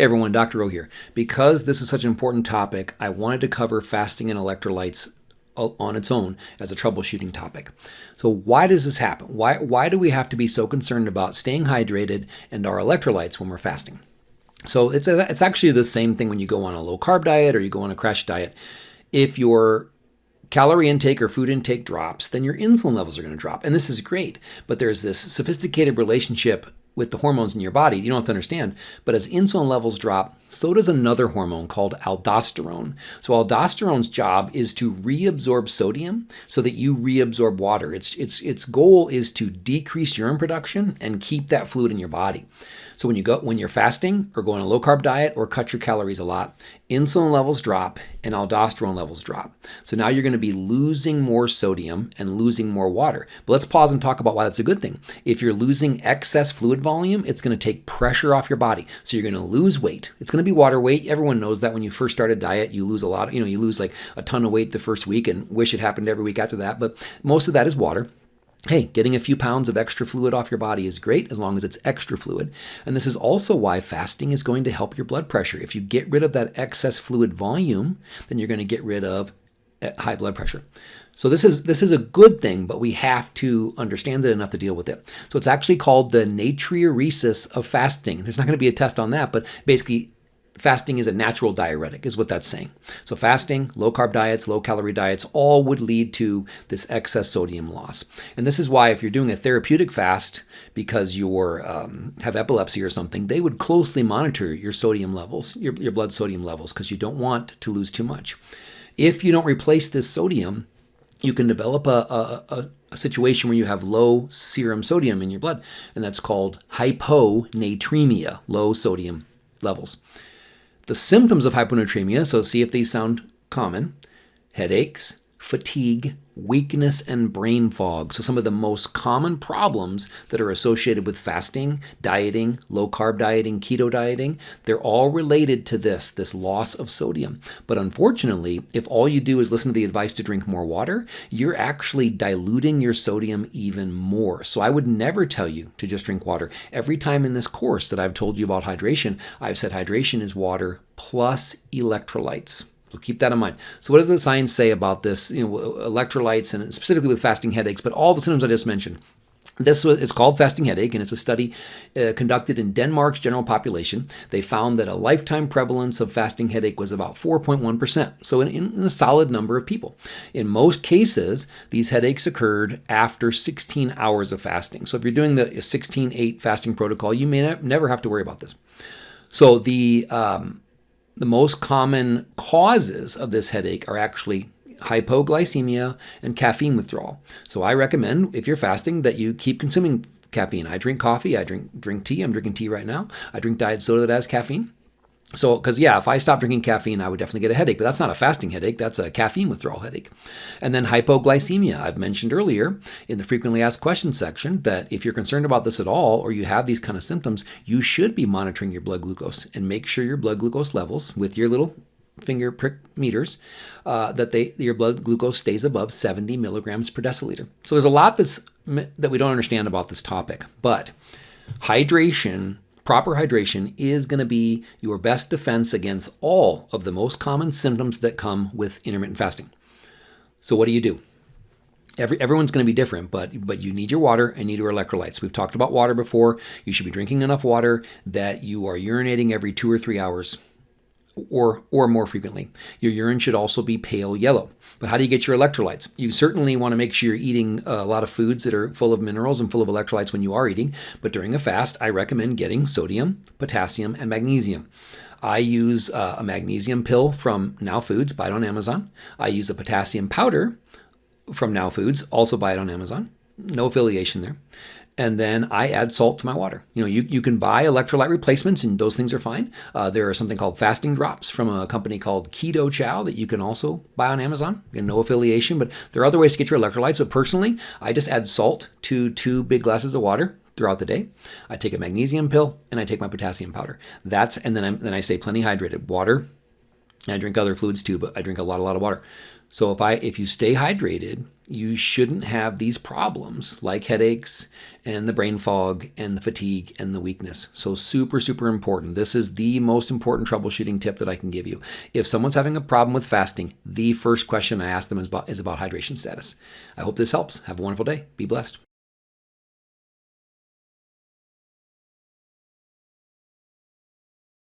Hey everyone, Dr. O here. Because this is such an important topic, I wanted to cover fasting and electrolytes uh, on its own as a troubleshooting topic. So why does this happen? Why, why do we have to be so concerned about staying hydrated and our electrolytes when we're fasting? So it's, a, it's actually the same thing when you go on a low carb diet or you go on a crash diet. If your calorie intake or food intake drops, then your insulin levels are going to drop. And this is great, but there's this sophisticated relationship with the hormones in your body. You don't have to understand. But as insulin levels drop, so does another hormone called aldosterone. So aldosterone's job is to reabsorb sodium so that you reabsorb water. Its, its, its goal is to decrease urine production and keep that fluid in your body. So when you go when you're fasting or go on a low carb diet or cut your calories a lot, insulin levels drop and aldosterone levels drop. So now you're going to be losing more sodium and losing more water. But let's pause and talk about why that's a good thing. If you're losing excess fluid volume, it's going to take pressure off your body. So you're going to lose weight. It's going to be water weight. Everyone knows that when you first start a diet, you lose a lot, you know, you lose like a ton of weight the first week and wish it happened every week after that, but most of that is water hey, getting a few pounds of extra fluid off your body is great as long as it's extra fluid. And this is also why fasting is going to help your blood pressure. If you get rid of that excess fluid volume, then you're going to get rid of eh, high blood pressure. So this is this is a good thing, but we have to understand it enough to deal with it. So it's actually called the natriuresis of fasting. There's not going to be a test on that, but basically fasting is a natural diuretic, is what that's saying. So fasting, low carb diets, low calorie diets, all would lead to this excess sodium loss. And this is why if you're doing a therapeutic fast because you um, have epilepsy or something, they would closely monitor your sodium levels, your, your blood sodium levels, because you don't want to lose too much. If you don't replace this sodium, you can develop a, a, a, a situation where you have low serum sodium in your blood, and that's called hyponatremia, low sodium levels. The symptoms of hyponatremia, so see if these sound common. Headaches, fatigue, weakness, and brain fog. So, some of the most common problems that are associated with fasting, dieting, low carb dieting, keto dieting, they're all related to this, this loss of sodium. But unfortunately, if all you do is listen to the advice to drink more water, you're actually diluting your sodium even more. So, I would never tell you to just drink water. Every time in this course that I've told you about hydration, I've said hydration is water plus electrolytes. So keep that in mind. So what does the science say about this, you know, electrolytes and specifically with fasting headaches, but all the symptoms I just mentioned? This it's called fasting headache, and it's a study uh, conducted in Denmark's general population. They found that a lifetime prevalence of fasting headache was about 4.1%, so in, in, a solid number of people. In most cases, these headaches occurred after 16 hours of fasting. So if you're doing the 16-8 fasting protocol, you may never have to worry about this. So the um, the most common causes of this headache are actually hypoglycemia and caffeine withdrawal. So I recommend if you're fasting that you keep consuming caffeine. I drink coffee, I drink drink tea, I'm drinking tea right now. I drink diet soda that has caffeine. So, because yeah, if I stop drinking caffeine, I would definitely get a headache, but that's not a fasting headache, that's a caffeine withdrawal headache. And then hypoglycemia. I've mentioned earlier in the frequently asked questions section that if you're concerned about this at all or you have these kind of symptoms, you should be monitoring your blood glucose and make sure your blood glucose levels with your little finger prick meters uh, that they your blood glucose stays above 70 milligrams per deciliter. So there's a lot that's that we don't understand about this topic, but hydration Proper hydration is going to be your best defense against all of the most common symptoms that come with intermittent fasting. So what do you do? Every, everyone's going to be different, but but you need your water and need your electrolytes. We've talked about water before. You should be drinking enough water that you are urinating every two or three hours or, or more frequently. Your urine should also be pale yellow. But how do you get your electrolytes? You certainly want to make sure you're eating a lot of foods that are full of minerals and full of electrolytes when you are eating. But during a fast, I recommend getting sodium, potassium, and magnesium. I use uh, a magnesium pill from Now Foods, buy it on Amazon. I use a potassium powder from Now Foods, also buy it on Amazon. No affiliation there and then I add salt to my water. You know, you, you can buy electrolyte replacements and those things are fine. Uh, there are something called fasting drops from a company called Keto Chow that you can also buy on Amazon. Again, no affiliation, but there are other ways to get your electrolytes. But personally, I just add salt to two big glasses of water throughout the day. I take a magnesium pill and I take my potassium powder. That's and then I then I stay plenty hydrated. Water. I drink other fluids too, but I drink a lot, a lot of water. So if I if you stay hydrated, you shouldn't have these problems like headaches and the brain fog and the fatigue and the weakness. So super super important. This is the most important troubleshooting tip that I can give you. If someone's having a problem with fasting, the first question I ask them is about, is about hydration status. I hope this helps. Have a wonderful day. Be blessed.